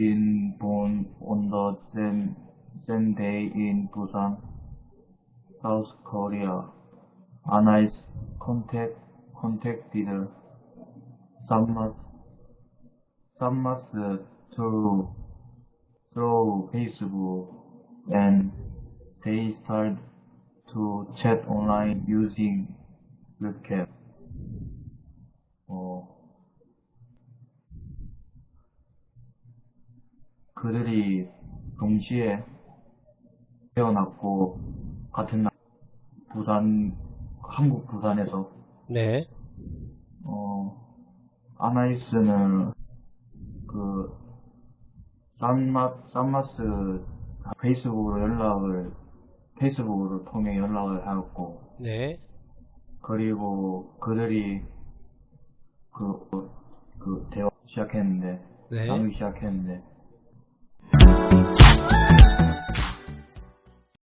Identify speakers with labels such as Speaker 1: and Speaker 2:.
Speaker 1: been born on the same, same day in Busan, South Korea. Anna is contact, contacted Sammas, Sammas through, through Facebook and they started to chat online using webcam. 그들이 동시에 태어났고 같은 날 부산 한국 부산에서
Speaker 2: 네.
Speaker 1: 어 아나이스는 그 산마 산마스 페이스북으로 연락을 페이스북으로 통해 연락을 하였고
Speaker 2: 네.
Speaker 1: 그리고 그들이 그, 그 대화 시작했는데
Speaker 2: 네.
Speaker 1: 나누기 시작했는데 Thank you.